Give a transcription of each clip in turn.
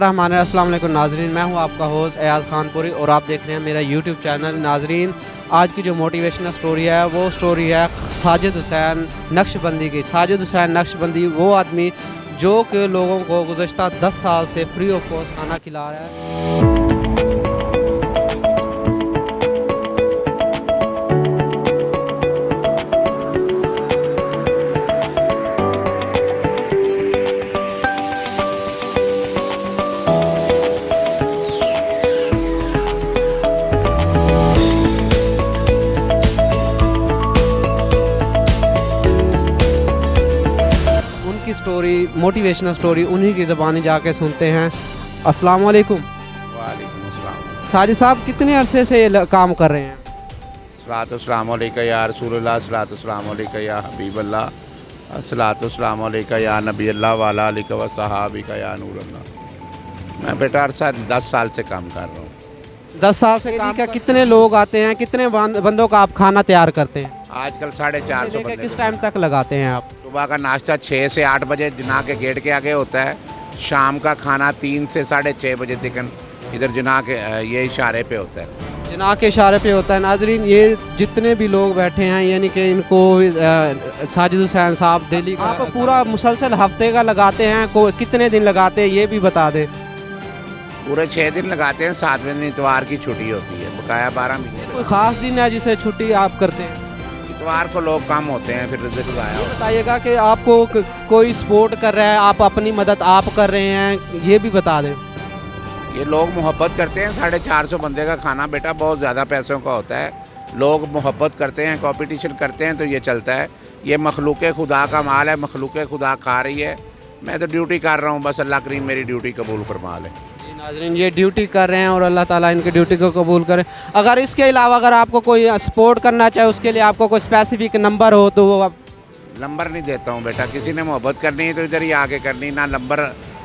رحمان السلام علیکم ناظرین، میں ہوں آپ کا ہوز ایاز خان پوری اور آپ دیکھ رہے ہیں میرا یوٹیوب چینل ناظرین۔ آج کی جو موٹیویشنل سٹوری ہے، وہ سٹوری ہے ساجد حسین نقش بندی کی۔ ساجد حسین نقش بندی وہ آدمی جو کہ لوگوں کو گزشتہ دس سال سے فری آف کاسٹ کھانا کھلا رہا ہے۔ سٹوری موٹیویشنل سٹوری انہی کی زبانی جا کے سنتے ہیں۔ السلام علیکم۔ وعلیکم السلام۔ ساجد صاحب کتنے عرصے سے کام کر رہے ہیں؟ صلاۃ السلام علیکہ یا رسول اللہ صلاۃ السلام علیکہ یا حبیب اللہ صلاۃ السلام علیکہ یا نبی اللہ والا علیہ و صحابی کا یا نور اللہ۔ میں بیٹا عرصہ دس سال سے کام کر رہا ہوں۔ دس سال سے کام کا کتنے لوگ آتے ہیں؟ کتنے بند- بندوں کا آپ کھانا تیار کرتے ہیں؟ آج کل ساڑھے چار سو بندے کس ٹائم تک لگاتے ہیں آپ؟ صبح کا ناشتہ چھ سے آٹھ بجے جنا کے گیٹ کے آگے ہوتا ہے۔ شام کا کھانا تین سے ساڑھے چھ بجے تک ادھر جنا کے یہ اشارے پہ ہوتا ہے۔ جناح کے اشارے پہ ہوتا ہے۔ ناظرین یہ جتنے بھی لوگ بیٹھے ہیں یعنی کہ ان کو ساجد حسین صاحب دہلی کا آپ پورا مسلسل ہفتے کا لگاتے ہیں کتنے دن لگاتے ہیں یہ بھی بتا دیں۔ پورے چھ دن لگاتے ہیں ساتویں دن اتوار کی چھٹی ہوتی ہے بقایا بارہ مہینے۔ کوئی خاص دن ہے جسے چھٹی آپ کرتے ہیں؟ اتوار کو لوگ کم ہوتے ہیں پھر یہ بتائیے گا کہ آپ کو کوئی سپورٹ کر رہا ہے آپ اپنی مدد آپ کر رہے ہیں یہ بھی بتا دیں۔ یہ لوگ محبت کرتے ہیں ساڑھے چار سو بندے کا کھانا بیٹا بہت زیادہ پیسوں کا ہوتا ہے۔ لوگ محبت کرتے ہیں کمپٹیشن کرتے ہیں تو یہ چلتا ہے۔ یہ مخلوق خدا کا مال ہے مخلوق خدا کھا رہی ہے۔ میں تو ڈیوٹی کر رہا ہوں بس اللہ کریم میری ڈیوٹی قبول فرما لے۔ ناظرین، یہ ڈیوٹی کر رہے ہیں اور اللہ تعالیٰ ان کی ڈیوٹی کو قبول کرے۔ اگر اس کے علاوہ اگر آپ کو کوئی سپورٹ کرنا چاہے، اس کے لیے آپ کو کوئی اسپیسیفک نمبر ہو تو وہ آپ نمبر نہیں دیتا ہوں بیٹا، کسی نے محبت کرنی ہے تو ادھر ہی آگے کرنی، نہ نمبر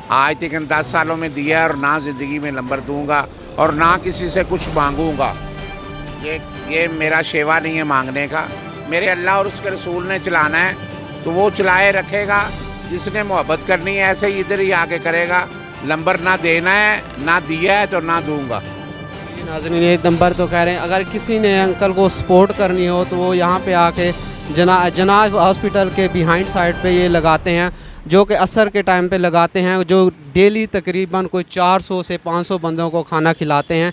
آج تک ان دس سالوں میں دیا ہے اور نہ زندگی میں نمبر دوں گا اور نہ کسی سے کچھ مانگوں گا۔ یہ یہ میرا شیوا نہیں ہے مانگنے کا۔ میرے اللہ اور اس کے رسول نے چلانا ہے تو وہ چلائے رکھے گا۔ جس نے محبت کرنی ہے ایسے ہی ادھر ہی آگے کرے گا۔ نمبر نہ دینا ہے، نہ دیا ہے تو نہ دوں گا۔ جی، ناظرین یہ نمبر تو کہہ رہے ہیں، اگر کسی نے انکل کو سپورٹ کرنی ہو تو وہ یہاں پہ آ کے جنا، جناب ہاسپٹل کے بیہائنڈ سائڈ پہ یہ لگاتے ہیں، جو کہ عصر کے ٹائم پہ لگاتے ہیں، جو ڈیلی تقریباً کوئی چار سو سے پانچ سو بندوں کو کھانا کھلاتے ہیں۔